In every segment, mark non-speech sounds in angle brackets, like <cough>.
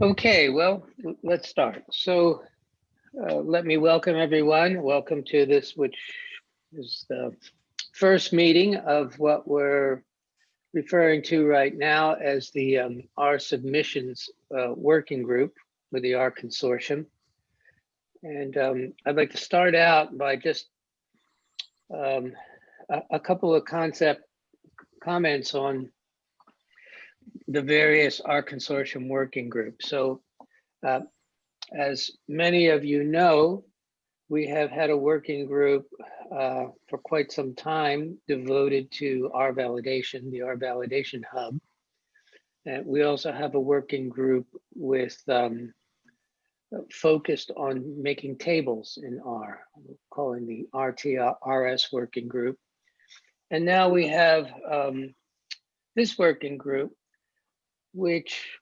Okay, well, let's start. So uh, let me welcome everyone. Welcome to this, which is the first meeting of what we're referring to right now as the um, R submissions uh, working group with the R consortium. And um, I'd like to start out by just um, a, a couple of concept comments on the various R consortium working groups. So uh, as many of you know, we have had a working group uh, for quite some time devoted to R validation, the R validation hub. And we also have a working group with um, focused on making tables in R, calling the RTRS working group. And now we have um, this working group, which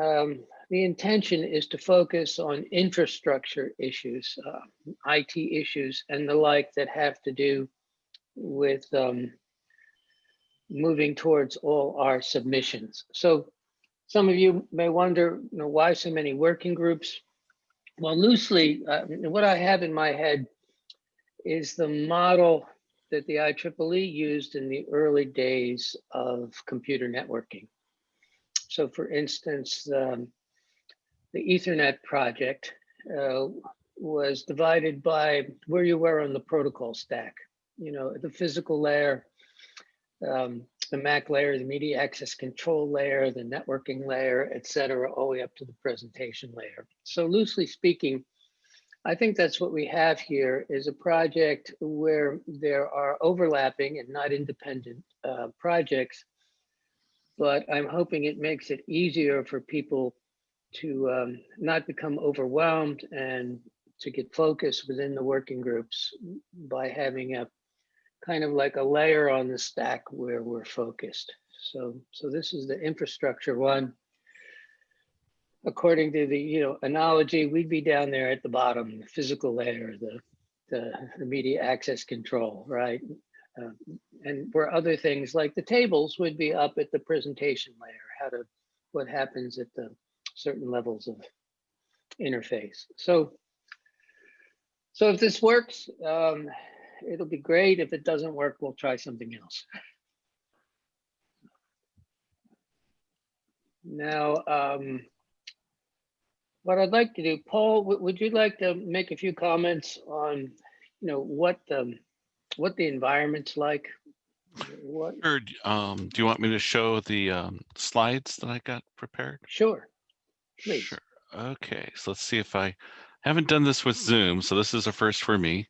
um, the intention is to focus on infrastructure issues, uh, IT issues and the like that have to do with um, moving towards all our submissions. So some of you may wonder, you know, why so many working groups? Well, loosely, uh, what I have in my head is the model that the IEEE used in the early days of computer networking. So for instance, um, the Ethernet project uh, was divided by where you were on the protocol stack. You know, the physical layer, um, the MAC layer, the media access control layer, the networking layer, et cetera, all the way up to the presentation layer. So loosely speaking, I think that's what we have here is a project where there are overlapping and not independent uh, projects, but I'm hoping it makes it easier for people to um, not become overwhelmed and to get focused within the working groups by having a kind of like a layer on the stack where we're focused. So, so this is the infrastructure one. According to the you know analogy, we'd be down there at the bottom, the physical layer, the the, the media access control, right? Uh, and where other things like the tables would be up at the presentation layer, how to what happens at the certain levels of interface. So, so if this works, um, it'll be great. If it doesn't work, we'll try something else. Now, um, what I'd like to do, Paul, would you like to make a few comments on, you know, what the, what the environment's like? What? Sure. Um, do you want me to show the um, slides that I got prepared? Sure. Please. Sure. Okay, so let's see if I haven't done this with Zoom, so this is a first for me.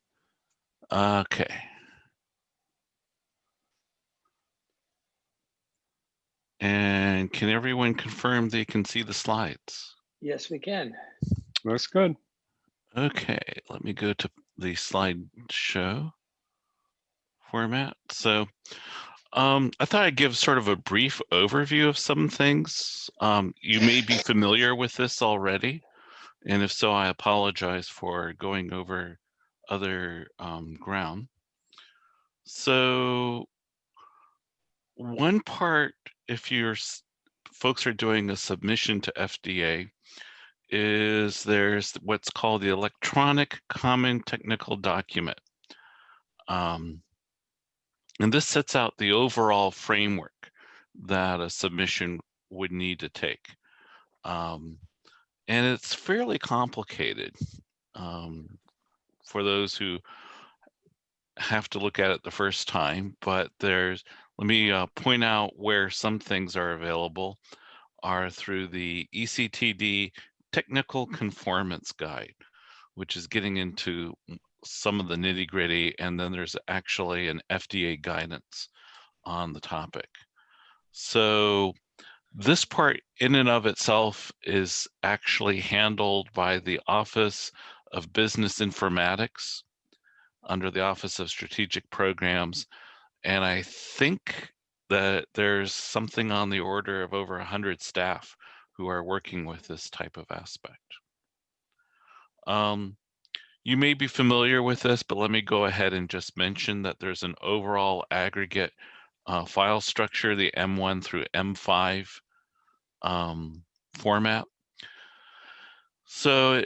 Okay. And can everyone confirm they can see the slides? Yes, we can. Looks good. Okay, let me go to the slideshow format. So um, I thought I'd give sort of a brief overview of some things. Um, you may be familiar with this already, and if so, I apologize for going over other um, ground. So one part, if your folks are doing a submission to FDA, is there's what's called the Electronic Common Technical Document. Um, and this sets out the overall framework that a submission would need to take. Um, and it's fairly complicated um, for those who have to look at it the first time, but there's, let me uh, point out where some things are available are through the ECTD Technical Conformance Guide, which is getting into some of the nitty gritty, and then there's actually an FDA guidance on the topic. So this part in and of itself is actually handled by the Office of Business Informatics under the Office of Strategic Programs. And I think that there's something on the order of over 100 staff who are working with this type of aspect. Um, you may be familiar with this, but let me go ahead and just mention that there's an overall aggregate uh, file structure, the M1 through M5 um, format. So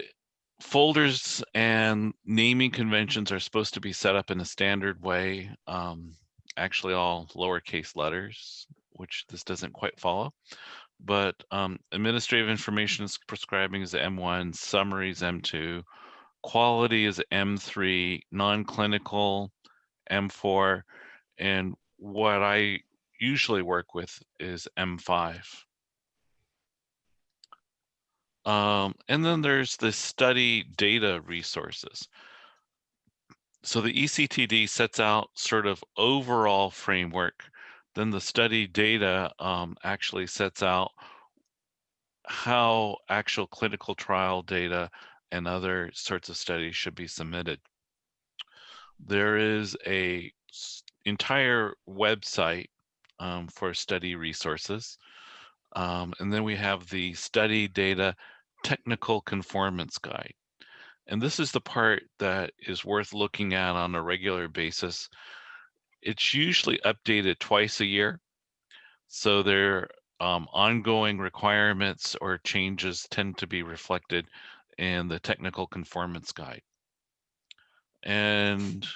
folders and naming conventions are supposed to be set up in a standard way. Um, actually all lowercase letters, which this doesn't quite follow. But um, administrative information is prescribing is M1, summaries M2, quality is M3, non-clinical M4, and what I usually work with is M5. Um, and then there's the study data resources. So the ECTD sets out sort of overall framework. Then the study data um, actually sets out how actual clinical trial data and other sorts of studies should be submitted. There is a entire website um, for study resources. Um, and then we have the study data technical conformance guide. And this is the part that is worth looking at on a regular basis. It's usually updated twice a year. So their um, ongoing requirements or changes tend to be reflected in the technical conformance guide. And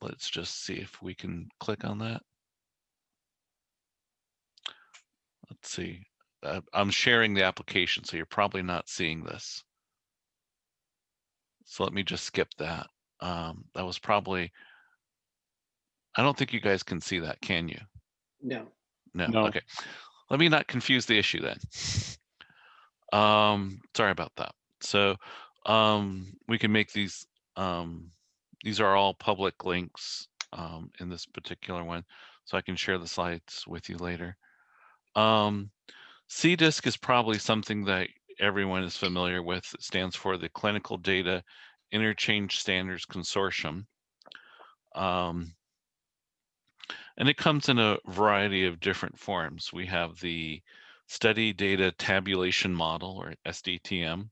let's just see if we can click on that. Let's see. Uh, I'm sharing the application, so you're probably not seeing this. So let me just skip that. Um, that was probably, I don't think you guys can see that, can you? No, No, No. okay. Let me not confuse the issue then. Um, sorry about that. So, um, we can make these, um, these are all public links, um, in this particular one. So I can share the slides with you later. Um, CDISC is probably something that everyone is familiar with. It stands for the Clinical Data Interchange Standards Consortium. Um, and it comes in a variety of different forms. We have the Study Data Tabulation Model, or SDTM.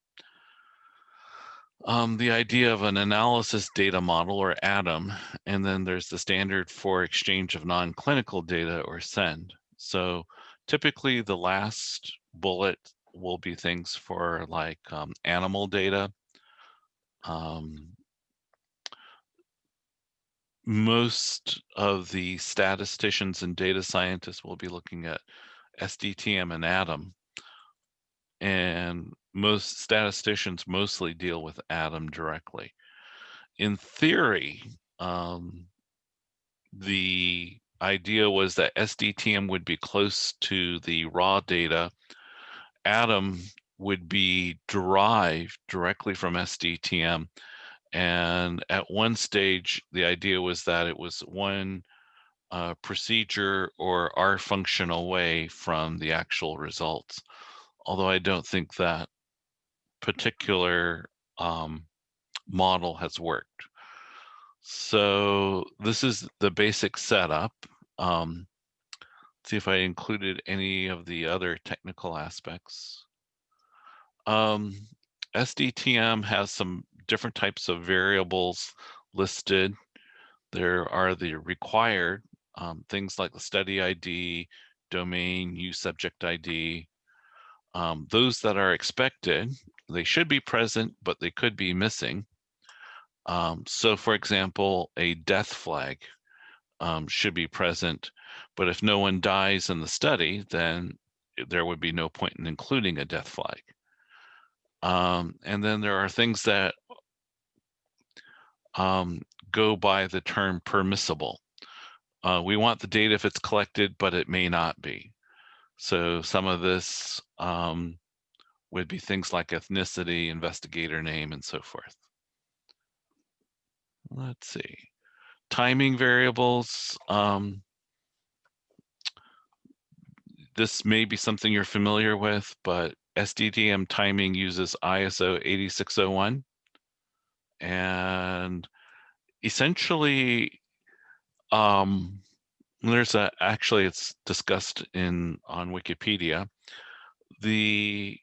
Um, the idea of an analysis data model, or ADAM, and then there's the standard for exchange of non-clinical data, or SEND. So typically the last bullet will be things for like um, animal data. Um, most of the statisticians and data scientists will be looking at SDTM and ADAM. And most statisticians mostly deal with ADAM directly. In theory, um, the idea was that SDTM would be close to the raw data. ADAM would be derived directly from SDTM. And at one stage, the idea was that it was one uh, procedure or R function away from the actual results. Although I don't think that particular um, model has worked. So this is the basic setup. Um, see if I included any of the other technical aspects. Um, SDTM has some different types of variables listed. There are the required um, things like the study ID, domain, use subject ID. Um, those that are expected, they should be present, but they could be missing. Um, so for example, a death flag um, should be present, but if no one dies in the study, then there would be no point in including a death flag. Um, and then there are things that um, go by the term permissible. Uh, we want the data if it's collected, but it may not be. So some of this um, would be things like ethnicity, investigator name, and so forth. Let's see. Timing variables. Um, this may be something you're familiar with, but SDTM timing uses ISO 8601. And essentially, um, there's a, actually it's discussed in on Wikipedia. The,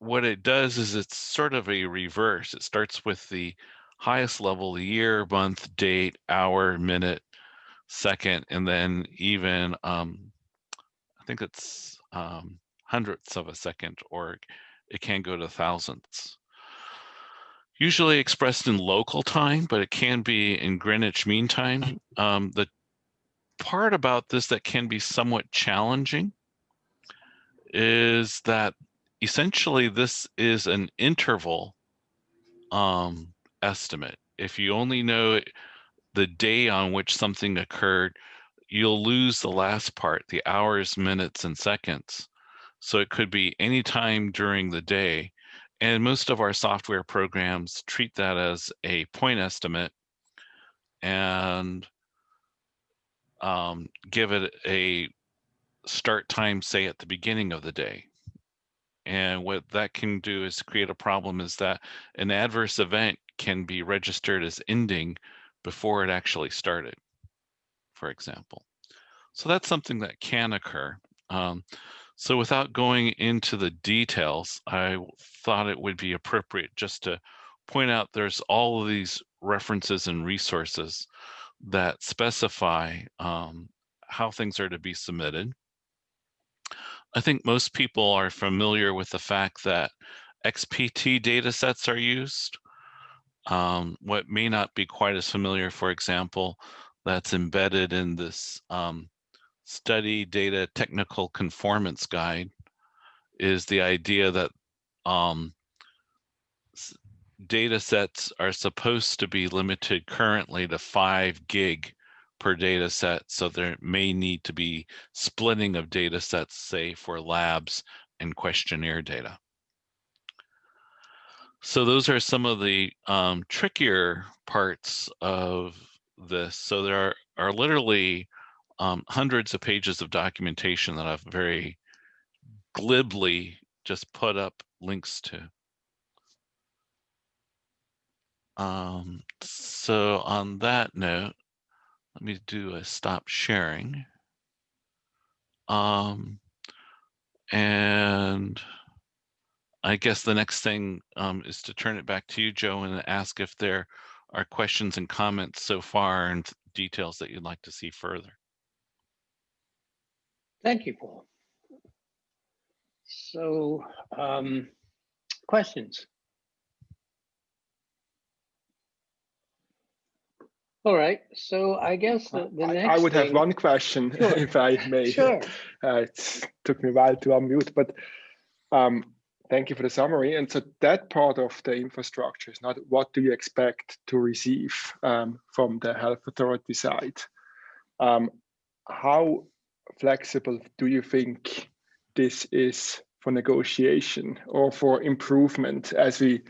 what it does is it's sort of a reverse. It starts with the highest level, year, month, date, hour, minute, second, and then even, um, I think it's um, hundredths of a second, or it can go to thousandths. Usually expressed in local time, but it can be in Greenwich Mean Time. Um, the part about this that can be somewhat challenging is that essentially this is an interval um, estimate. If you only know the day on which something occurred, you'll lose the last part, the hours, minutes, and seconds. So it could be any time during the day. And most of our software programs treat that as a point estimate and um, give it a start time, say at the beginning of the day. And what that can do is create a problem is that an adverse event can be registered as ending before it actually started, for example. So that's something that can occur. Um, so without going into the details, I thought it would be appropriate just to point out there's all of these references and resources that specify um, how things are to be submitted. I think most people are familiar with the fact that XPT data sets are used. Um, what may not be quite as familiar, for example, that's embedded in this um, study data technical conformance guide is the idea that um, data sets are supposed to be limited currently to five gig per data set. So there may need to be splitting of data sets, say for labs and questionnaire data. So those are some of the um, trickier parts of this. So there are, are literally um, hundreds of pages of documentation that I've very glibly just put up links to. Um, so on that note, let me do a stop sharing. Um, and I guess the next thing um, is to turn it back to you, Joe, and ask if there are questions and comments so far and details that you'd like to see further. Thank you, Paul. So, um, questions? All right, so I guess the, the I- next I would have one question, <laughs> Sure. if I may. Sure. <laughs> Uh, It took me a while to unmute, but um, thank you for the summary. And so that part of the infrastructure is not what do you expect to receive um, from the health authority side? Um, How flexible do you think this is for negotiation or for improvement as we,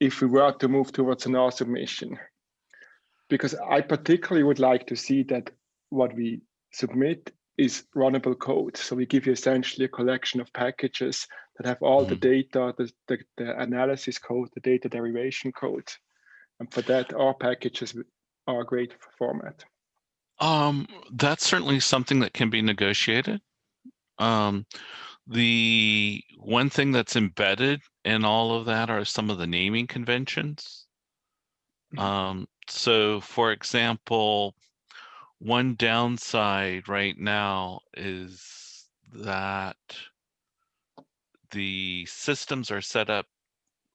if we were to move towards an R submission? Because I particularly would like to see that what we submit is runnable code. So we give you essentially a collection of packages that have all the Mhm. data, the, the, the analysis code, the data derivation code. And for that, our packages are a great format. Um, that's certainly something that can be negotiated. Um, the one thing that's embedded in all of that are some of the naming conventions. Um, so for example, one downside right now is that the systems are set up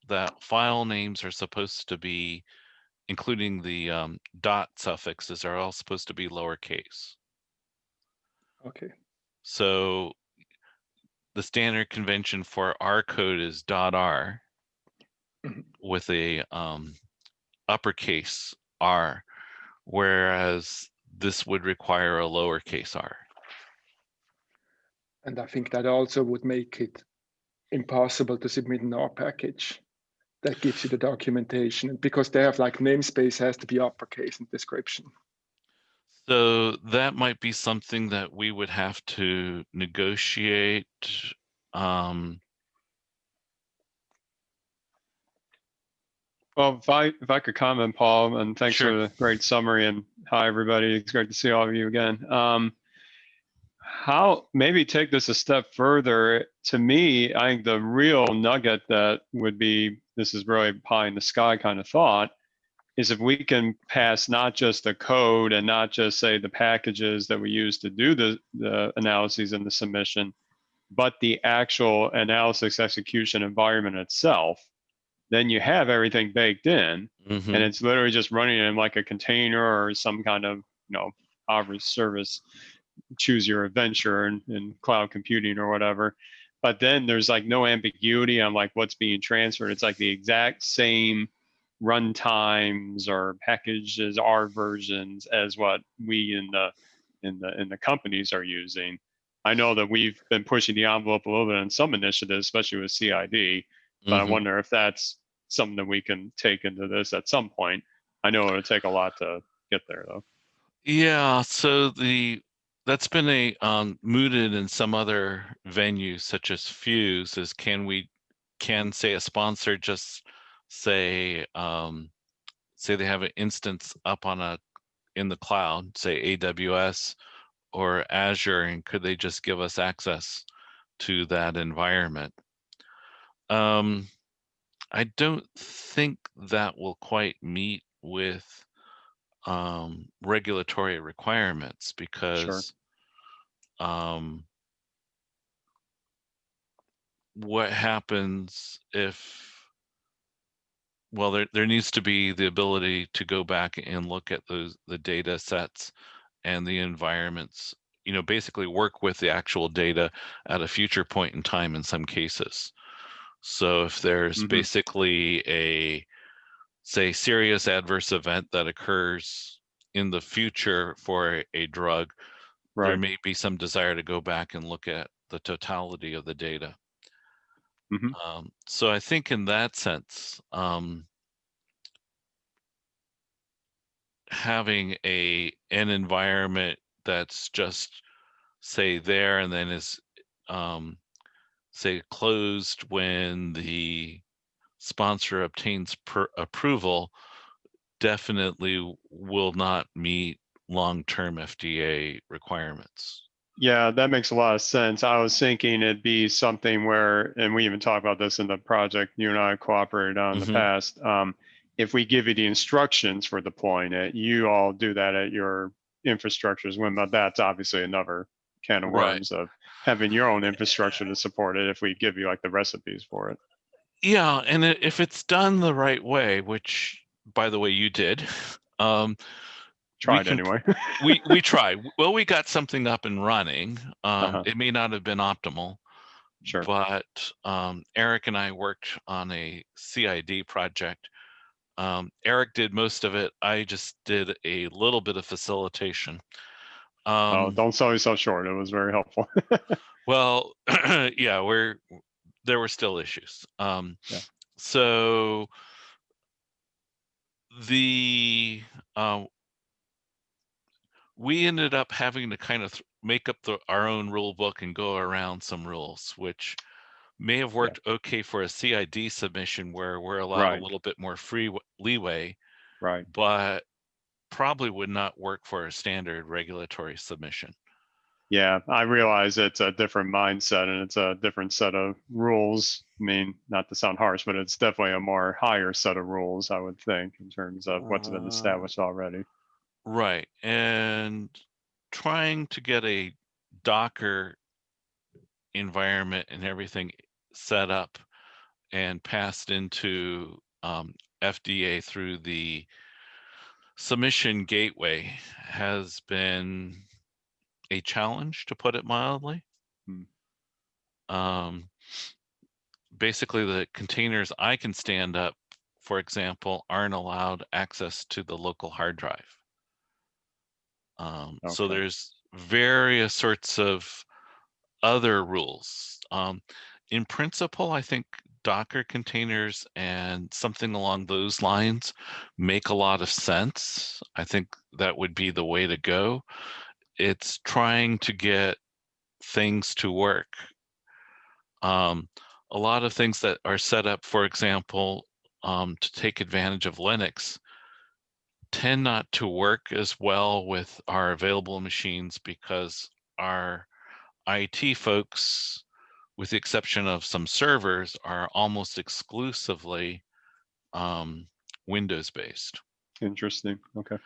that file names are supposed to be, including the um, dot suffixes, are all supposed to be lowercase. Okay. So the standard convention for R code is dot R Mhm. with a um, uppercase R, whereas this would require a lowercase r. And I think that also would make it impossible to submit an R package that gives you the documentation because they have like namespace has to be uppercase in description. So that might be something that we would have to negotiate. Um, Well, if I, if I could comment, Paul, and thanks for the great summary and hi, everybody. It's great to see all of you again. Um, how, maybe take this a step further. To me, I think the real nugget that would be, this is really pie in the sky kind of thought, is if we can pass not just the code and not just say the packages that we use to do the, the analyses and the submission, but the actual analysis execution environment itself, then you have everything baked in Mhm. and it's literally just running in like a container or some kind of, you know, Avri service, choose your adventure in, in cloud computing or whatever. But then there's like no ambiguity on like what's being transferred. It's like the exact same run times or packages, R versions as what we in the in the in the companies are using. I know that we've been pushing the envelope a little bit on some initiatives, especially with CID, but I Mhm. wonder if that's something that we can take into this at some point. I know it'll take a lot to get there though. Yeah, so the that's been a um, mooted in some other venues such as PHUSE is can we can say a sponsor just say um, say they have an instance up on a in the cloud, say AWS or Azure, and could they just give us access to that environment? Um, I don't think that will quite meet with um, regulatory requirements because um, what happens if well there, there needs to be the ability to go back and look at those the data sets and the environments you know basically work with the actual data at a future point in time in some cases so if there's Mhm. basically a say serious adverse event that occurs in the future for a, drug there may be some desire to go back and look at the totality of the data. Mhm. Um, so I think in that sense, um, having a an environment that's just say there and then is um, say closed when the sponsor obtains per approval definitely will not meet long-term FDA requirements. Yeah, that makes a lot of sense. I was thinking it'd be something where, and we even talked about this in the project you and I cooperated on in Mhm. the past. Um, if we give you the instructions for deploying it, you all do that at your infrastructures when, but that's obviously another can of Right. worms of having your own infrastructure to support it if we give you like the recipes for it. Yeah, and if it's done the right way, which by the way you did, <laughs> um, Tried can- anyway. <laughs> we we <laughs> tried. Well, we got something up and running. Um, Uh-huh. It may not have been optimal, Sure. but um, Eric and I worked on a CID project. Um, Eric did most of it. I just did a little bit of facilitation. Oh, Um, don't sell yourself short. It was very helpful. <laughs> Well, <clears throat> yeah, we're there were still issues. Um, Yeah. So the uh, we ended up having to kind of make up the, our own rule book and go around some rules, which may have worked okay for a CID submission where we're allowed Right. a little bit more free leeway, right. but probably would not work for a standard regulatory submission. Yeah, I realize it's a different mindset and it's a different set of rules. I mean, not to sound harsh, but it's definitely a more higher set of rules, I would think, in terms of what's been Uh, established already. Right. And trying to get a Docker environment and everything set up and passed into um, FDA through the submission gateway has been a challenge, to put it mildly. Hmm. Um, basically, the containers I can stand up, for example, aren't allowed access to the local hard drive. Um, So there's various sorts of other rules. Um, in principle, I think Docker containers and something along those lines make a lot of sense. I think that would be the way to go. It's trying to get things to work. Um, a lot of things that are set up, for example, um, to take advantage of Linux tend not to work as well with our available machines because our IT folks, with the exception of some servers, are almost exclusively um, Windows based. Interesting. Okay.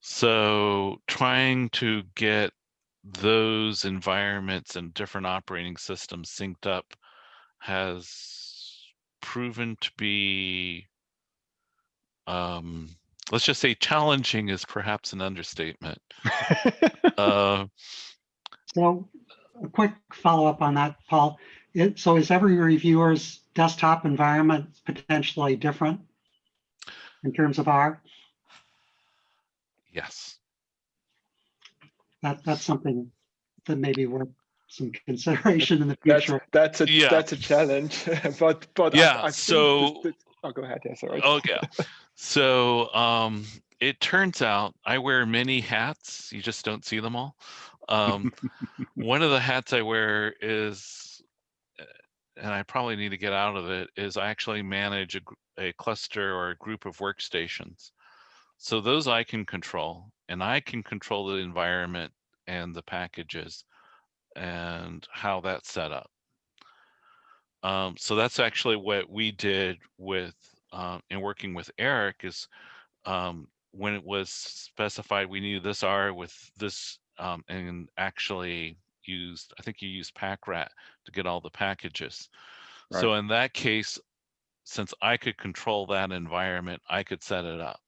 So trying to get those environments and different operating systems synced up has proven to be um, let's just say challenging is perhaps an understatement. <laughs> Uh, So a quick follow-up on that, Paul. It- So is every reviewer's desktop environment potentially different in terms of R? yes. That, that's something that may be worth some consideration in the future. that's a Yeah. that's a challenge. <laughs> but but Yeah, I, think so- this- this- oh, go ahead. Yeah, sorry. Okay. So um, it turns out I wear many hats. You just don't see them all. Um, <laughs> one of the hats I wear is, uh, and I probably need to get out of it, is I actually manage a, a cluster or a group of workstations. So those I can control, and I can control the environment and the packages and how that's set up. Um, so that's actually what we did with um, in working with Eric is um, when it was specified we needed this R with this um, and actually used I think you used PackRat to get all the packages. So in that case, since I could control that environment, I could set it up.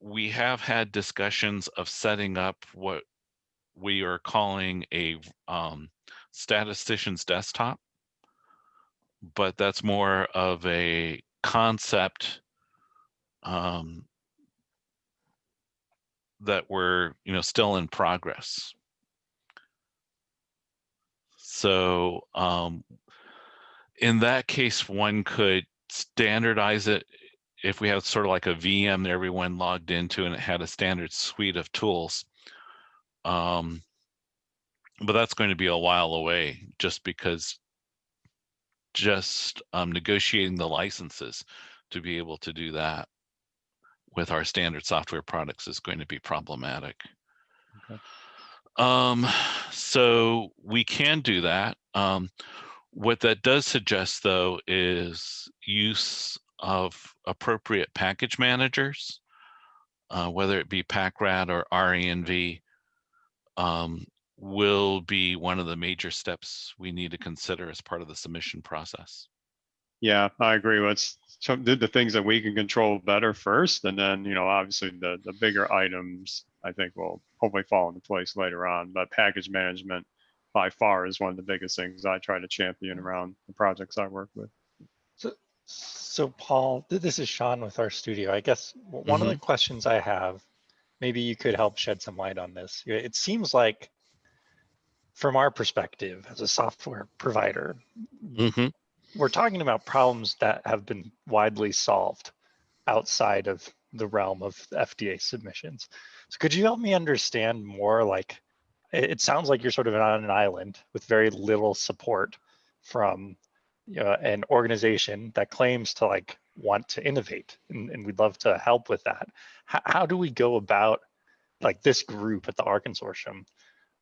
We have had discussions of setting up what we are calling a um, statistician's desktop but that's more of a concept um, that we're you know still in progress. So um, in that case, one could standardize it if we have sort of like a VM that everyone logged into and it had a standard suite of tools. Um, but that's going to be a while away just because just um, negotiating the licenses to be able to do that with our standard software products is going to be problematic. Okay. Um, so we can do that. Um, what that does suggest though is use of appropriate package managers, uh, whether it be PackRat or RENV, um, will be one of the major steps we need to consider as part of the submission process. Yeah, I agree. Let's so do the things that we can control better first, and then you know, obviously the the bigger items I think will hopefully fall into place later on. But package management by far is one of the biggest things I try to champion around the projects I work with. So so Paul, this is Sean with RStudio. I guess w- one of the questions I have, maybe you could help shed some light on this. It seems like from our perspective as a software provider, Mhm. We're talking about problems that have been widely solved outside of the realm of FDA submissions. So could you help me understand more like it, sounds like you're sort of on an island with very little support from uh, an organization that claims to like want to innovate and, and we'd love to help with that. How, how do we go about like this group at the R Consortium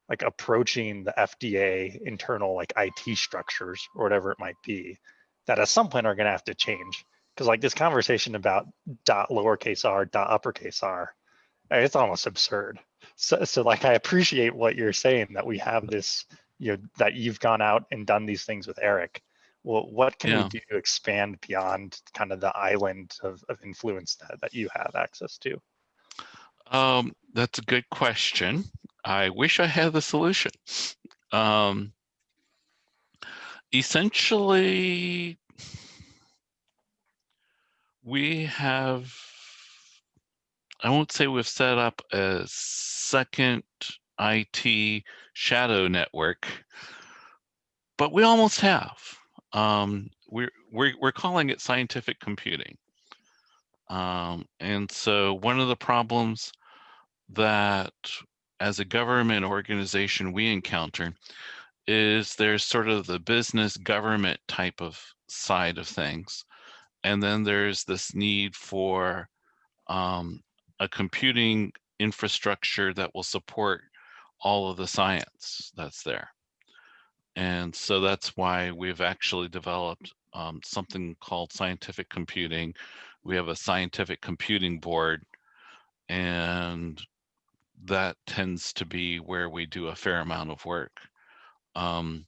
like approaching the FDA internal like IT structures or whatever it might be that at some point are going to have to change. Because like this conversation about dot lowercase r dot uppercase r, uh, it's almost absurd. So, so like I appreciate what you're saying that we have this, you know, that you've gone out and done these things with Eric. Well, what can Yeah. we do to expand beyond kind of the island of, of influence that, that you have access to? Um, that's a good question. I wish I had the solution. Um, essentially, we have, I won't say we've set up a second IT shadow network, but we almost have. Um, we're, we're, we're calling it scientific computing. Um, and so one of the problems that as a government organization we encounter is there's sort of the business government type of side of things. And then there's this need for um, a computing infrastructure that will support all of the science that's there. And so that's why we've actually developed um, something called scientific computing. We have a scientific computing board and that tends to be where we do a fair amount of work. Um,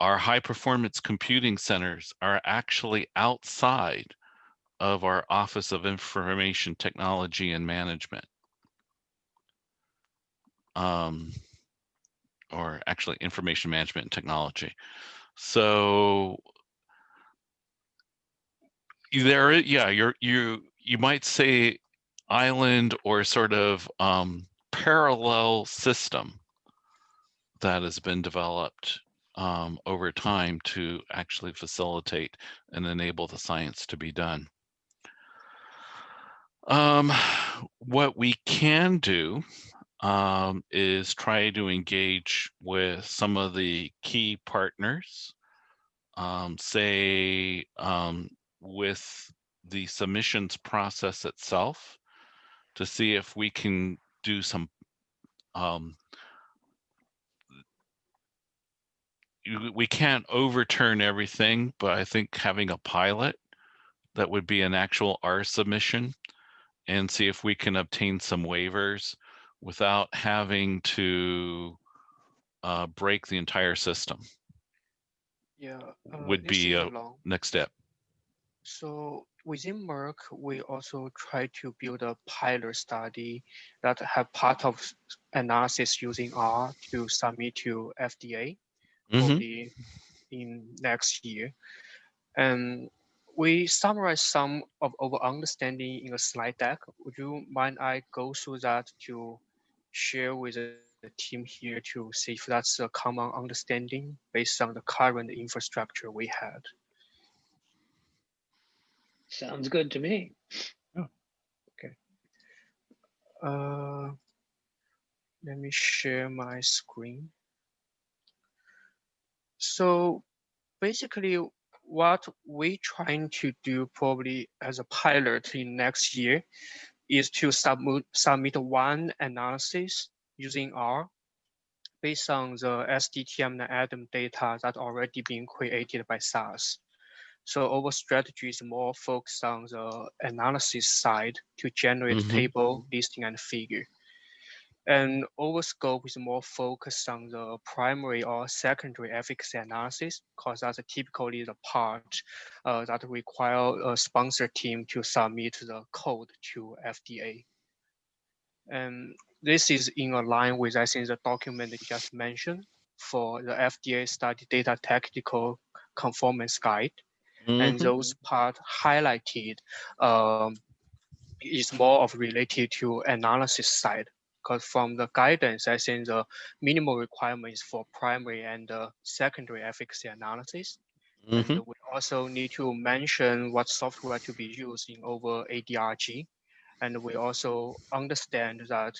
our high performance computing centers are actually outside of our Office of Information Technology and Management. Um, or actually information management and technology. So there, yeah, you're, you, you might say island or sort of um, parallel system that has been developed um, over time to actually facilitate and enable the science to be done. Um, what we can do um, is try to engage with some of the key partners, um, say um, with the submissions process itself to see if we can do some um, we can't overturn everything, but I think having a pilot that would be an actual R submission and see if we can obtain some waivers without having to uh, break the entire system. Yeah. uh, would be, a along. Next step. So within Merck, we also try to build a pilot study that have part of analysis using R to submit to FDA Mhm. probably in next year. And we summarize some of our understanding in a slide deck. Would you mind I go through that to share with the the team here to see if that's a common understanding based on the current infrastructure we had? Sounds good to me. Oh, Okay. Uh, let me share my screen. So basically what we're trying to do probably as a pilot in next year is to submit, submit one analysis using R based on the SDTM and ADAM data that already been created by SAS. So our strategy is more focused on the analysis side to generate Mhm. table, listing, and figure. And our scope is more focused on the primary or secondary efficacy analysis, because that's typically the part uh, that require a sponsor team to submit the code to FDA. And this is in line with, I think, the document you just mentioned for the FDA study data technical conformance guide and Mhm. those part highlighted um, is more of related to analysis side. Because from the guidance, I think the minimal requirements for primary and uh, secondary efficacy analysis. And Mhm. we also need to mention what software to be used in over ADRG. And we also understand that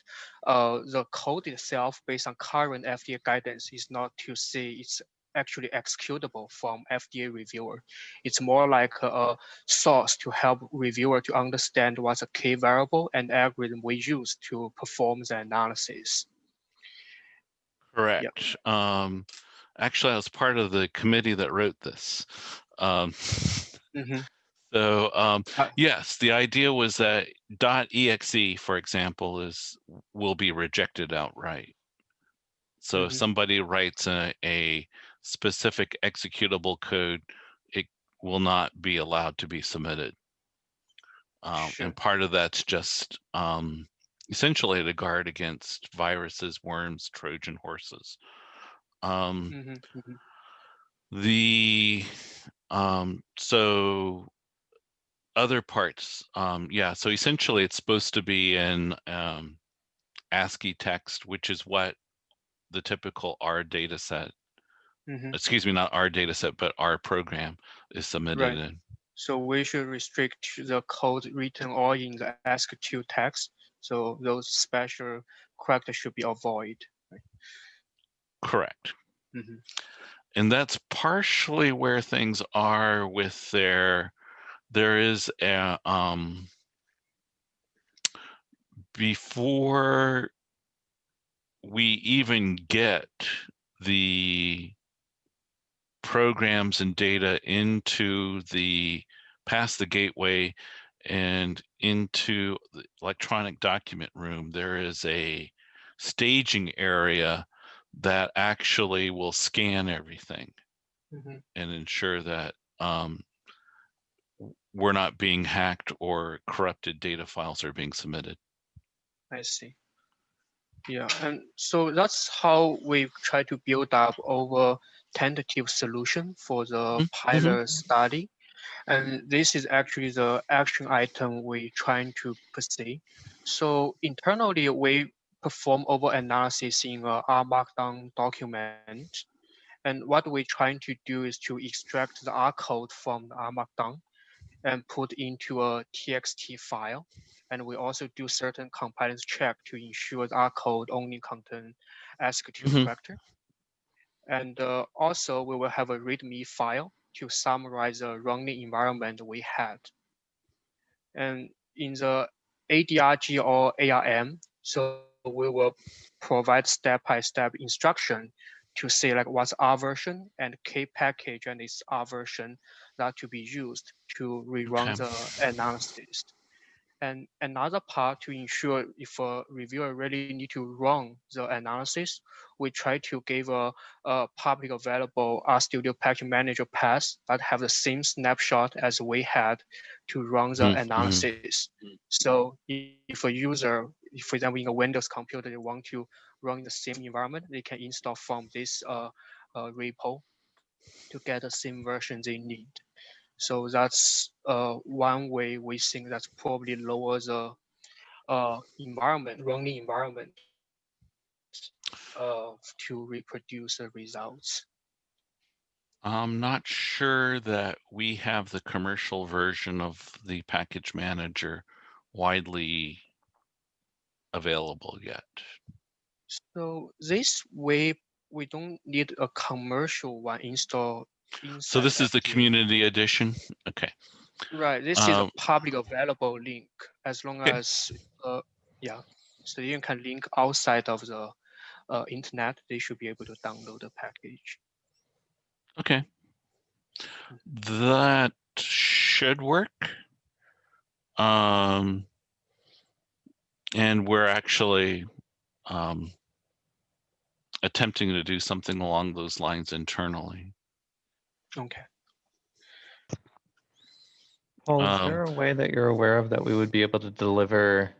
uh, the code itself, based on current FDA guidance, is not to say it's actually executable from FDA reviewer. It's more like a, a source to help reviewer to understand what's a key variable and algorithm we use to perform the analysis. Correct. Um, actually, I was part of the committee that wrote this. Um, Mhm. <laughs> so um, Uh, yes, the idea was that .exe, for example, is will be rejected outright. So if Mhm. somebody writes a, a specific executable code, it will not be allowed to be submitted. Um, Sure. and part of that's just um, essentially to guard against viruses, worms, Trojan horses. Um, Mhm, mhm. the um, so other parts, um, yeah. So essentially, it's supposed to be in um, ASCII text, which is what the typical R data set, Mhm. excuse me, not our data set, but our program is submitted Right. in. So we should restrict the code written all in the ASCII text. So those special characters should be avoided. Correct. Mhm. And that's partially where things are with their, there is a, um, before we even get the programs and data into the, past the gateway and into the electronic document room, there is a staging area that actually will scan everything Mhm. and ensure that um, we're not being hacked or corrupted data files are being submitted. I see. Yeah, and so that's how we try to build up our tentative solution for the Mhm, pilot study. And this is actually the action item we're trying to pursue. So internally, we perform over analysis in a R Markdown document. And what we're trying to do is to extract the R code from the R Markdown and put into a TXT file. And we also do certain compliance check to ensure that our code only contain executable Mhm. vector. And uh, also we will have a README file to summarize the running environment we had. And in the ADRG or ARM, so we will provide step-by-step instruction to say like what's our version and K package and its R version that to be used to rerun Okay. the analysis. And another part to ensure if a reviewer really need to run the analysis, we try to give a, a public available RStudio Package Manager path that have the same snapshot as we had to run the Mm, mhm. analysis. So if a user, for example, in a Windows computer, they want to run the same environment, they can install from this uh, uh, repo to get the same version they need. So that's uh, one way we think that's probably lower the uh, environment, running environment uh, to reproduce the results. I'm not sure that we have the commercial version of the package manager widely available yet. So this way, we don't need a commercial one installed. So this is the community edition. Okay. Right, this is Um, a public available link as long Okay. as, uh, yeah. So you can link outside of the uh, internet, they should be able to download the package. Okay. That should work. Um, and we're actually um, attempting to do something along those lines internally. Okay. Paul, is Um, there a way that you're aware of that we would be able to deliver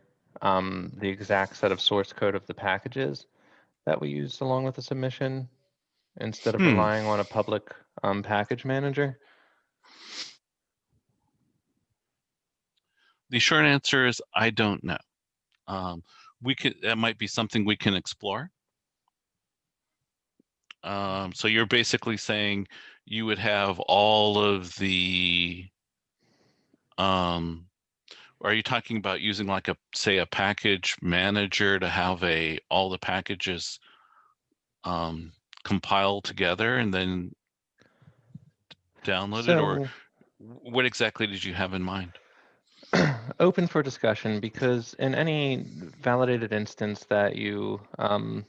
um, the exact set of source code of the packages that we used along with the submission instead of Hmm. relying on a public um, package manager? The short answer is I don't know. Um, we could, that might be something we can explore. Um, so you're basically saying you would have all of the, um, are you talking about using like a, say, a package manager to have a, all the packages um, compiled together and then download it, or what exactly did you have in mind? <clears throat> open for discussion because in any validated instance that you um,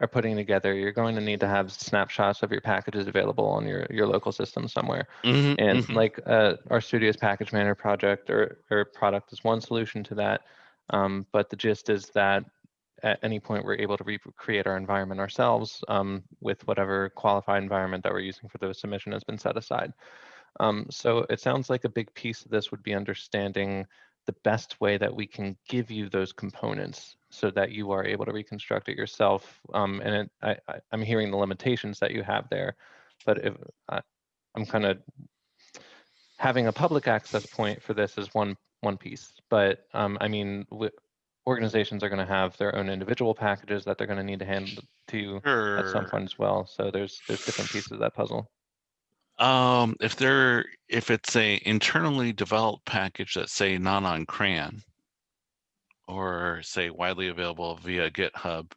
are putting together, you're going to need to have snapshots of your packages available on your, your local system somewhere. Mhm, And mhm. like uh, RStudio's package manager project or, or product is one solution to that. Um, but the gist is that at any point we're able to recreate our environment ourselves um, with whatever qualified environment that we're using for the submission has been set aside. Um, so it sounds like a big piece of this would be understanding the best way that we can give you those components so that you are able to reconstruct it yourself. Um, and it, I, I, I'm hearing the limitations that you have there, but if I, I'm kind of having a public access point for this is one one piece. But um, I mean, organizations are going to have their own individual packages that they're going to need to hand to you at some point as well. So there's there's different pieces of that puzzle. Um, if they're if it's a internally developed package that's say not on CRAN or say widely available via GitHub,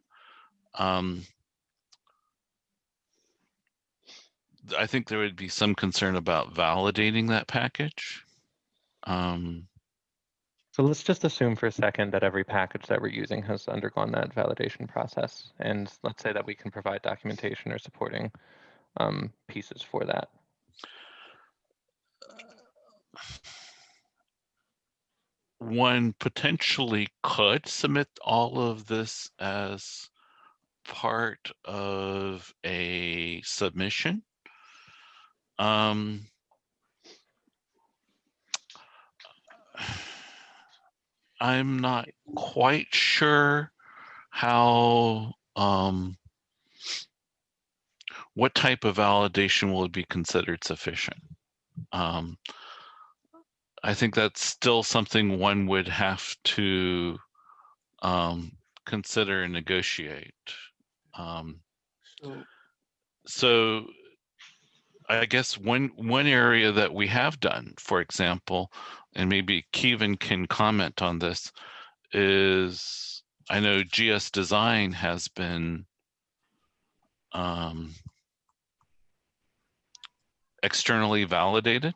um, I think there would be some concern about validating that package. Um, So let's just assume for a second that every package that we're using has undergone that validation process. And let's say that we can provide documentation or supporting um, pieces for that. One potentially could submit all of this as part of a submission. Um, I'm not quite sure how, um, what type of validation will be considered sufficient? Um, I think that's still something one would have to um, consider and negotiate. Um, So so I guess one one area that we have done, for example, and maybe Keaven can comment on this, is I know gsDesign has been um, externally validated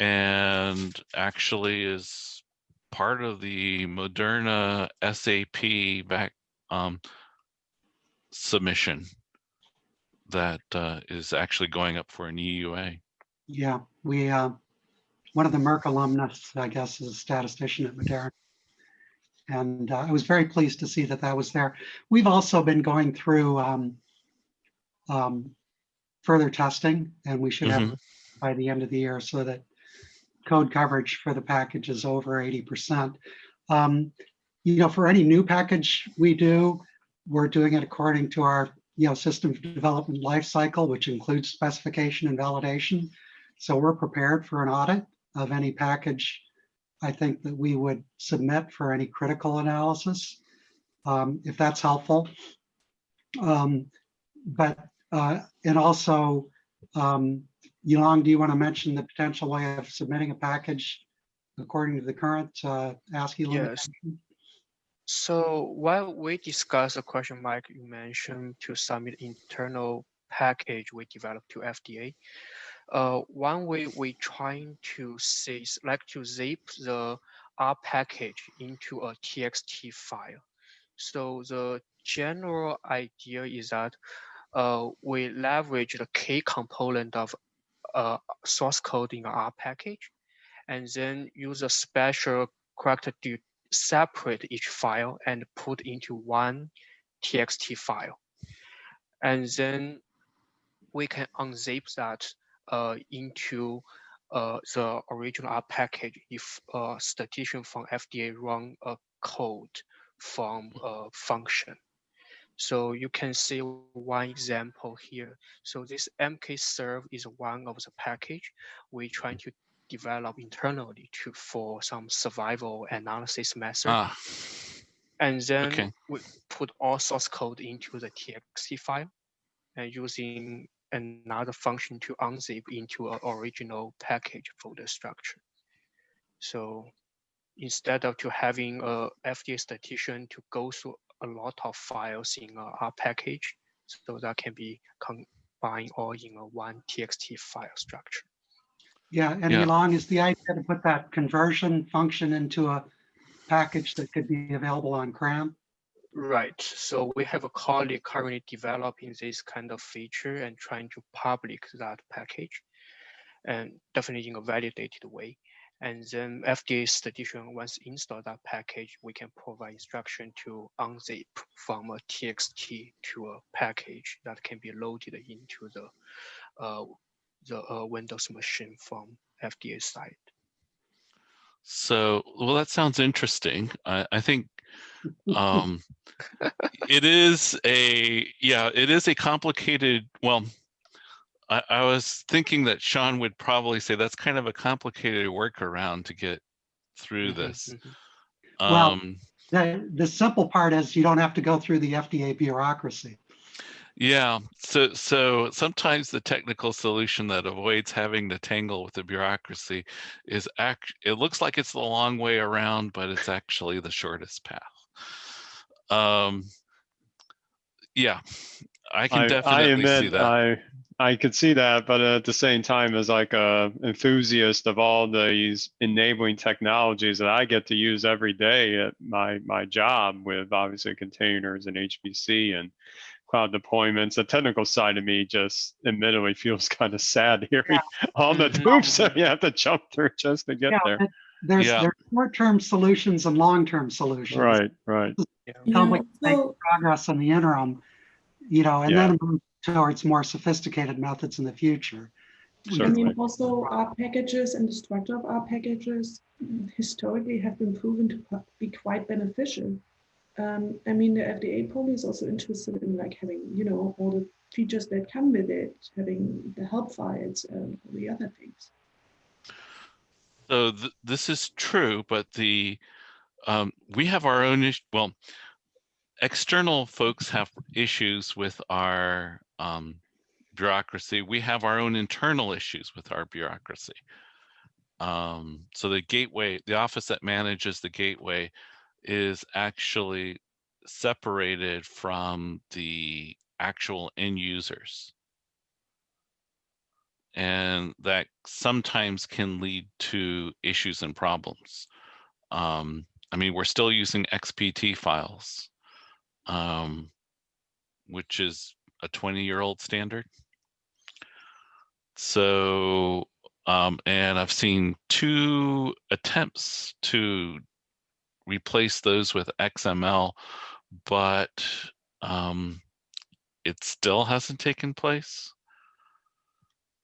and actually is part of the Moderna SAP back um, submission that uh, is actually going up for an EUA. Yeah, we, uh, one of the Merck alumnus, I guess, is a statistician at Moderna. And uh, I was very pleased to see that that was there. We've also been going through um, um, further testing, and we should have by the end of the year so that code coverage for the package is over 80%. Um, You know, for any new package we do, we're doing it according to our, you know, system development life cycle, which includes specification and validation. So we're prepared for an audit of any package I think that we would submit for any critical analysis, um, if that's helpful. Um, But, uh, and also, um, Yilong, do you want to mention the potential way of submitting a package according to the current uh, ASCII Yes. limitation? So while we discuss the question, Mike, you mentioned to submit internal package we developed to FDA. Uh, one way we trying to say, like to zip the R package into a TXT file. So the general idea is that uh, we leverage the K component of uh, source code in R package, and then use a special character to separate each file and put into one TXT file. And then we can unzip that uh, into uh, the original R package if a statistician from FDA run a code from a function. So you can see one example here. So this mkserve is one of the package we trying to develop internally to for some survival analysis method. Ah, And then Okay. we put all source code into the TXT file and using another function to unzip into an original package folder structure. So instead of to having a FDA statistician to go through a lot of files in a R package, so that can be combined all in a one TXT file structure. Yeah, and Yeah. Yilong, is the idea to put that conversion function into a package that could be available on CRAN? Right. So we have a colleague currently developing this kind of feature and trying to public that package and definitely in a validated way. And then FDA statistician once install that package, we can provide instruction to unzip from a TXT to a package that can be loaded into the uh, the uh, Windows machine from FDA side. so well, that sounds interesting. I, I think um, <laughs> it is a yeah, it is a complicated. Well, I, I was thinking that Sean would probably say that's kind of a complicated workaround to get through Mhm, this. mhm. Well- Um, The, the simple part is you don't have to go through the FDA bureaucracy. Yeah, so so sometimes the technical solution that avoids having to tangle with the bureaucracy is act it looks like it's the long way around, but it's actually the shortest path. Um yeah, I can I, I definitely see admit that. I I could see that, but at the same time, as like a enthusiast of all these enabling technologies that I get to use every day at my my job with obviously containers and HPC and cloud deployments, the technical side of me just admittedly feels <laughs> kind of sad hearing all the Mhm. hoops that you have to jump through just to get Yeah, there. but There's, Yeah. there's short-term solutions and long-term solutions. Right, right. How Yeah, we make so, progress in the interim, you know, and Yeah. then move towards more sophisticated methods in the future. I mean, also R packages and the structure of R packages historically have been proven to be quite beneficial. Um, I mean, the FDA probably is also interested in like having, you know, all the features that come with it, having the help files and all the other things. So th- this is true, but the, um, we have our own, ish- well, external folks have issues with our, um, bureaucracy. We have our own internal issues with our bureaucracy. Um, so the gateway, the office that manages the gateway is actually separated from the actual end users. And that sometimes can lead to issues and problems. Um, I mean, we're still using XPT files, um, which is a 20 year old standard. So, um, and I've seen two attempts to replace those with XML, but um, it still hasn't taken place.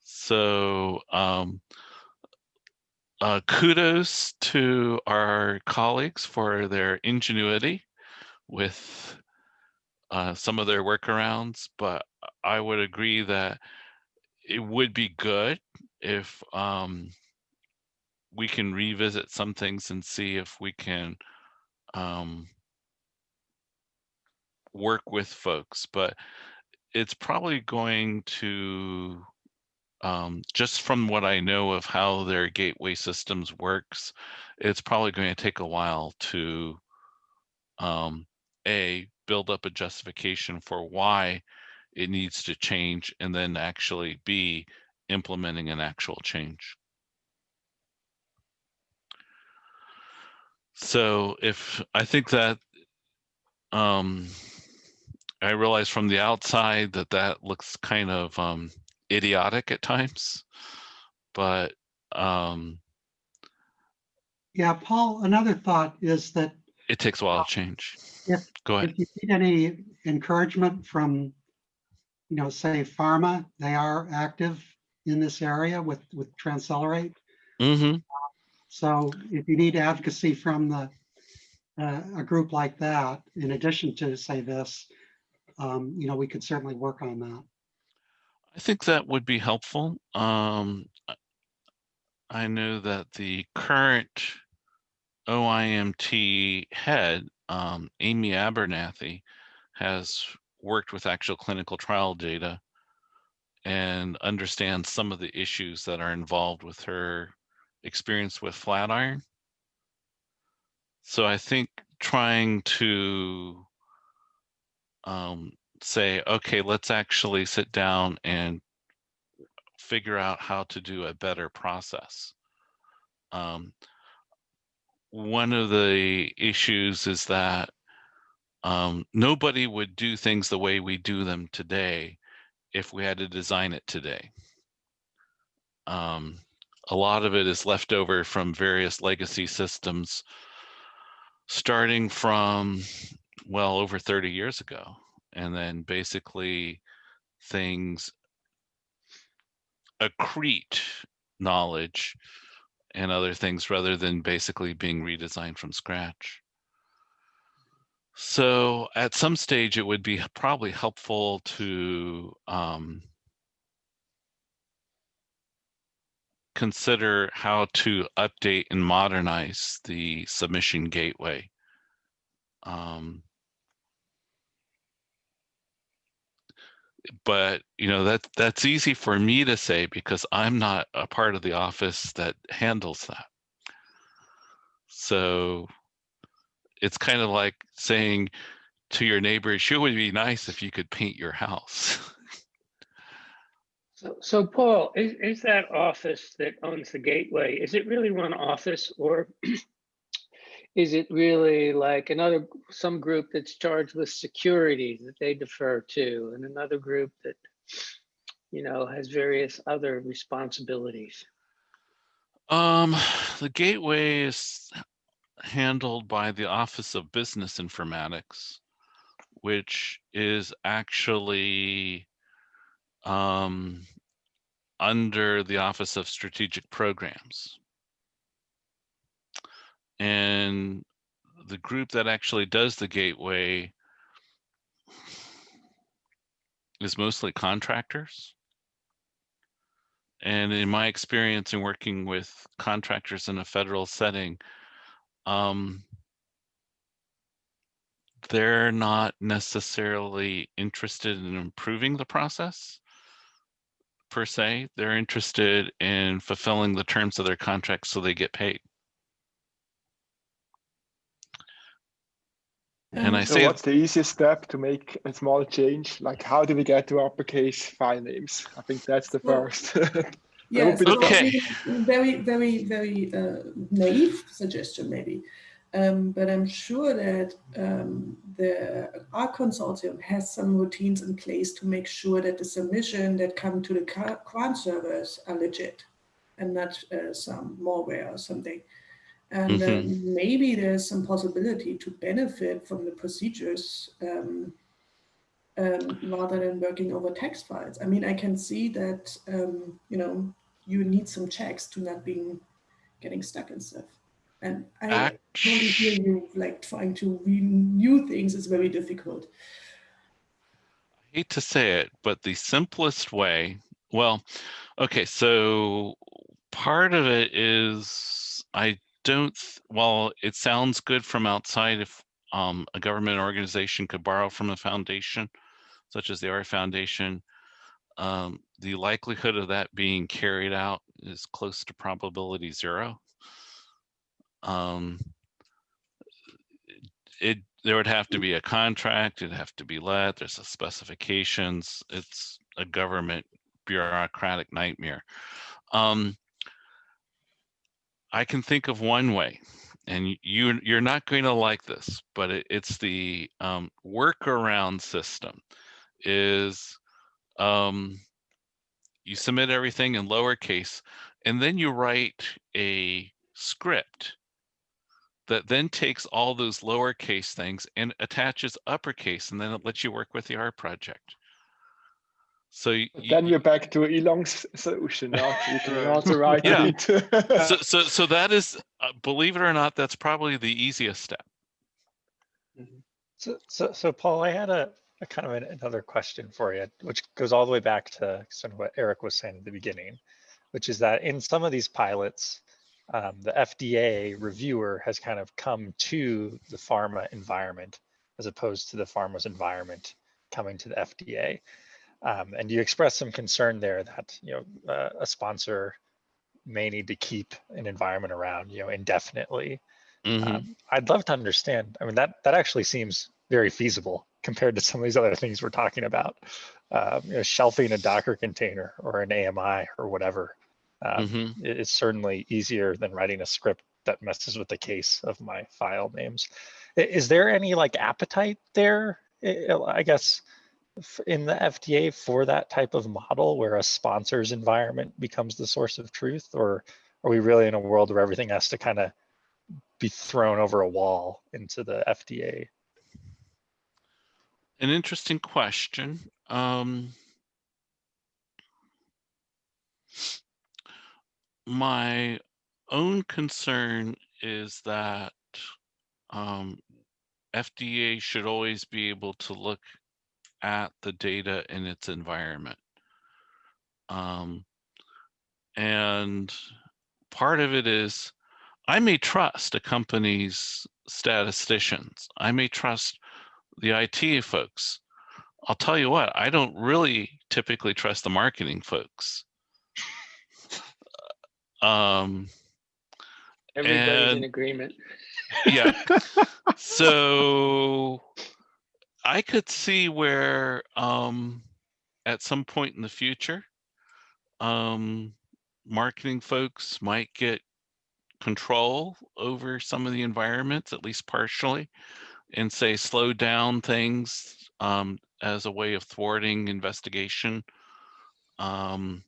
So um, uh, kudos to our colleagues for their ingenuity with uh, some of their workarounds, but I would agree that it would be good if um, we can revisit some things and see if we can um, work with folks. But it's probably going to, um, just from what I know of how their gateway systems works, it's probably going to take a while to um, a build up a justification for why it needs to change and then actually be implementing an actual change. So if I think that um, I realize from the outside that that looks kind of um, idiotic at times, but um, Yeah, Paul, another thought is that it takes a while to change. If- Go ahead. if you need any encouragement from, you know, say pharma, they are active in this area with, with Transcelerate. hmm So if you need advocacy from the, uh, a group like that, in addition to say this, um, you know, we could certainly work on that. I think that would be helpful. Um, I know that the current OIMT head, um, Amy Abernethy, has worked with actual clinical trial data and understands some of the issues that are involved with her experience with Flatiron. So I think trying to um, say, okay, let's actually sit down and figure out how to do a better process. Um, one of the issues is that um, nobody would do things the way we do them today if we had to design it today. Um, a lot of it is left over from various legacy systems, starting from, well, over 30 years ago. And then basically things accrete knowledge and other things rather than basically being redesigned from scratch. So at some stage, it would be probably helpful to um, consider how to update and modernize the submission gateway. Um, but you know that that's easy for me to say because I'm not a part of the office that handles that. So it's kind of like saying to your neighbor, "Sure would be nice if you could paint your house." <laughs> So, so Paul, is, is that office that owns the gateway, is it really one office or <clears throat> is it really like another, some group that's charged with security that they defer to and another group that, you know, has various other responsibilities? Um, the gateway is handled by the Office of Business Informatics, which is actually um, under the Office of Strategic Programs. And the group that actually does the gateway is mostly contractors. And in my experience in working with contractors in a federal setting, um, they're not necessarily interested in improving the process per se. They're interested in fulfilling the terms of their contract so they get paid. And I Um, So say, what's the easiest step to make a small change? Like how do we get to uppercase file names? I think that's the Well, first. <laughs> Yes, be the so first. I mean, very, very, very uh, naive suggestion maybe. Um, but I'm sure that um, the R Consortium has some routines in place to make sure that the submission that come to the gra- grant servers are legit and not uh, some malware or something. And um, maybe there's some possibility to benefit from the procedures um, um, rather than working over text files. I mean, I can see that, um, you know, you need some checks to not being getting stuck and stuff. And I totally hear you like trying to renew things is very difficult. I hate to say it, but the simplest way, well, okay, so part of it is I don't, well, it sounds good from outside if um, a government organization could borrow from a foundation, such as the R Foundation. Um, the likelihood of that being carried out is close to probability zero. Um, it there would have to be a contract, it'd have to be let, there's the specifications, it's a government bureaucratic nightmare. Um, I can think of one way, and you you're not going to like this, but it, it's the um, workaround system. Is um, you submit everything in lowercase, and then you write a script that then takes all those lowercase things and attaches uppercase, and then it lets you work with the R project. So y- y- then you're back to Yilong's solution. Now <laughs> you can also write Yeah. it. so so so that is, uh, believe it or not, that's probably the easiest step. So, so, so Paul, I had a, a kind of an, another question for you, which goes all the way back to sort of what Eric was saying at the beginning, which is that in some of these pilots, um, the FDA reviewer has kind of come to the pharma environment as opposed to the pharma's environment coming to the FDA. Um, and you expressed some concern there that you know uh, a sponsor may need to keep an environment around you know indefinitely. Mhm. Um, I'd love to understand. I mean, that that actually seems very feasible compared to some of these other things we're talking about. Um, you know, shelving a Docker container or an AMI or whatever. Um, Mhm. it- It's certainly easier than writing a script that messes with the case of my file names. Is there any like appetite there? I guess in the FDA for that type of model where a sponsor's environment becomes the source of truth, or are we really in a world where everything has to kind of be thrown over a wall into the FDA? An interesting question. Um, my own concern is that um, FDA should always be able to look at the data in its environment. Um, and part of it is I may trust a company's statisticians. I may trust the IT folks. I'll tell you what, I don't really typically trust the marketing folks. Um, Everybody's in And- agreement. yeah. <laughs> so I could see where um, at some point in the future, um, marketing folks might get control over some of the environments, at least partially, and say slow down things um, as a way of thwarting investigation. Um,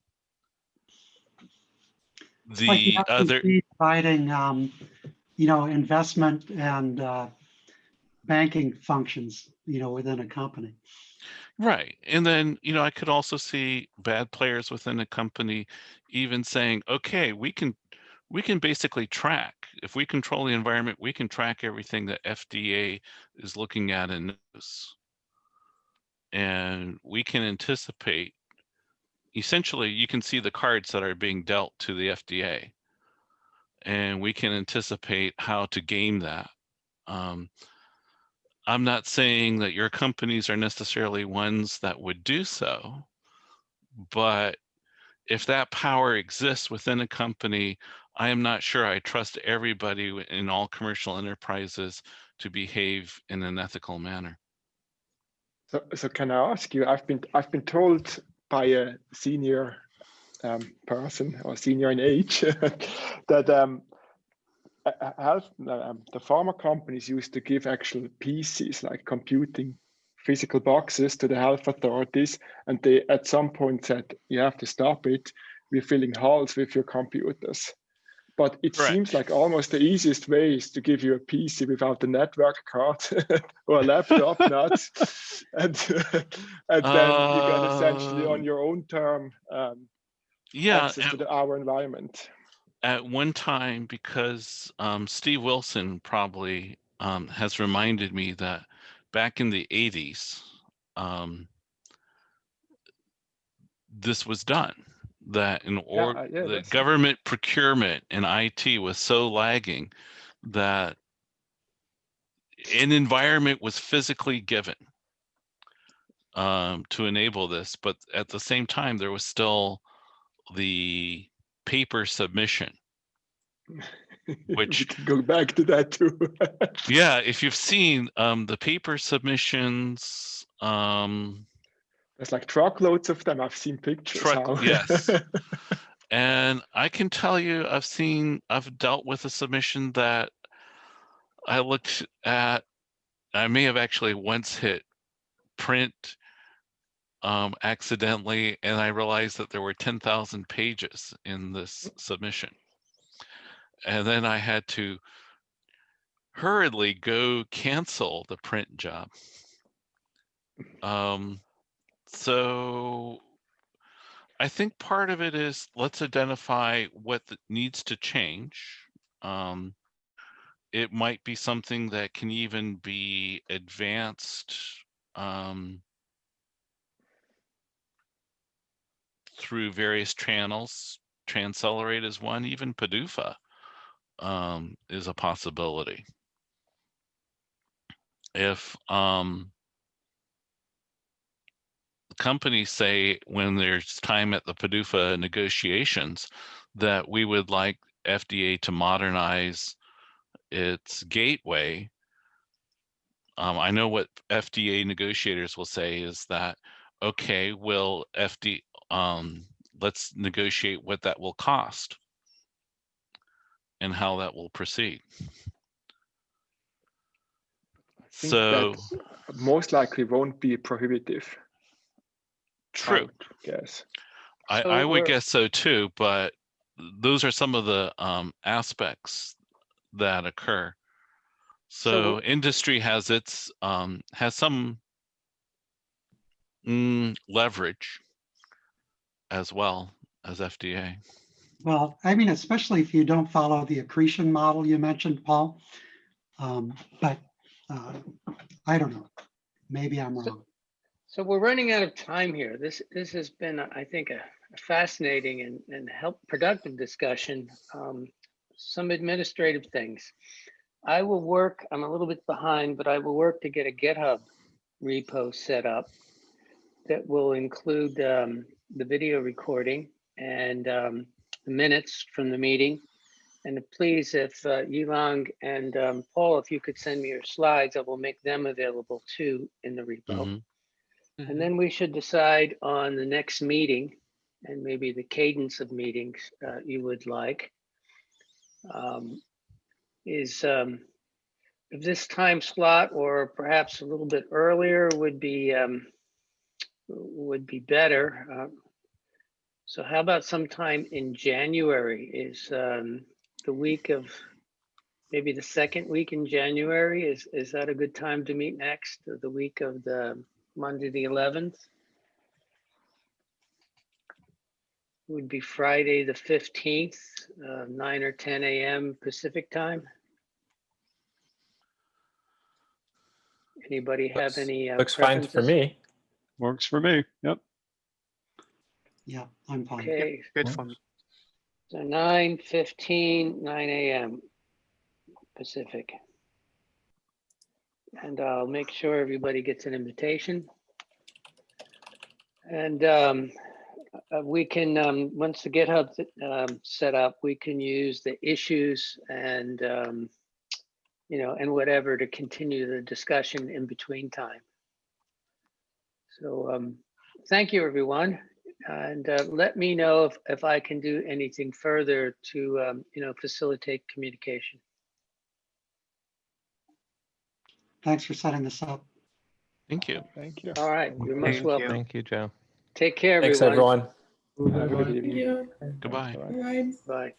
like the The other, FCC Providing, um, you know, investment and, uh, banking functions, you know, within a company. right, and then, you know, I could also see bad players within a company even saying, okay, we can, we can basically track, if we control the environment, we can track everything that FDA is looking at and knows. And we can anticipate, essentially, you can see the cards that are being dealt to the FDA. And we can anticipate how to game that. Um, I'm not saying that your companies are necessarily ones that would do so, but if that power exists within a company, I am not sure I trust everybody in all commercial enterprises to behave in an ethical manner. So, so can I ask you? I've been I've been told by a senior um, person or senior in age <laughs> that um, a- a- health um, the pharma companies used to give actual PCs like computing physical boxes to the health authorities, and they at some point said you have to stop it. We're filling halls with your computers. But it Correct. seems like almost the easiest way is to give you a PC without a network card <laughs> or a laptop, <laughs> not, and <laughs> and then you get essentially on Um, your own term um, Yeah, access to the, our environment. At one time, because um, Steve Wilson probably um, has reminded me that back in the 80s, um, this was done. That in or uh, yeah, the government procurement and IT was so lagging that an environment was physically given um, to enable this, but at the same time, there was still the paper submission. <laughs> Which- go back to that too. <laughs> Yeah, if you've seen um, the paper submissions, um, There's like truckloads of them. I've seen pictures. Truck- yes. <laughs> and I can tell you, I've seen, I've dealt with a submission that I looked at. I may have actually once hit print um, accidentally, and I realized that there were 10,000 pages in this submission. And then I had to hurriedly go cancel the print job. Um, so I think part of it is let's identify what needs to change. Um, it might be something that can even be advanced um, through various channels. Transcelerate is one, even PDUFA um, is a possibility. If um, companies say when there's time at the PDUFA negotiations that we would like FDA to modernize its gateway. Um, I know what FDA negotiators will say is that, okay, will FD, um, let's negotiate what that will cost and how that will proceed. I think So, that most likely won't be prohibitive. True. Yes. I, So I would guess so too, but those are some of the um, aspects that occur. So So industry has its um, has some mm, leverage as well as FDA. Well, I mean, especially if you don't follow the accretion model you mentioned, Paul. Um, But uh, I don't know. Maybe I'm wrong. So we're running out of time here. This, this has been, I think, a fascinating and, and help productive discussion. Um, Some administrative things. I will work, I'm a little bit behind, but I will work to get a GitHub repo set up that will include um, the video recording and um, the minutes from the meeting. And please, if uh, Yilong and um, Paul, if you could send me your slides, I will make them available too in the repo. Mhm. And then we should decide on the next meeting and maybe the cadence of meetings uh, you would like. Um, Is um, if this time slot or perhaps a little bit earlier would be um, would be better. uh, So how about sometime in January is um, the week of, maybe the second week in January? Is, is that a good time to meet next? The week of the Monday, the 11th? Would be Friday, the 15th, uh, 9 or 10 a.m. Pacific time? Anybody have Looks- any? uh, Looks fine for me. Works for me. Yep. Yeah, I'm fine. Okay, Good for me. so 9, 15, 9 a.m. Pacific. And I'll make sure everybody gets an invitation. And um, uh, we can, um, once the GitHub's um, set up, we can use the issues and, um, you know, and whatever to continue the discussion in between time. So um, thank you, everyone. And uh, let me know if, if I can do anything further to, um, you know, facilitate communication. Thanks for setting this up. Thank you. Thank you. All right, you're most Thank welcome. you. Thank you, Joe. Take care, everyone. Thanks, everyone. everyone. Have a good evening. Goodbye. Bye. Bye.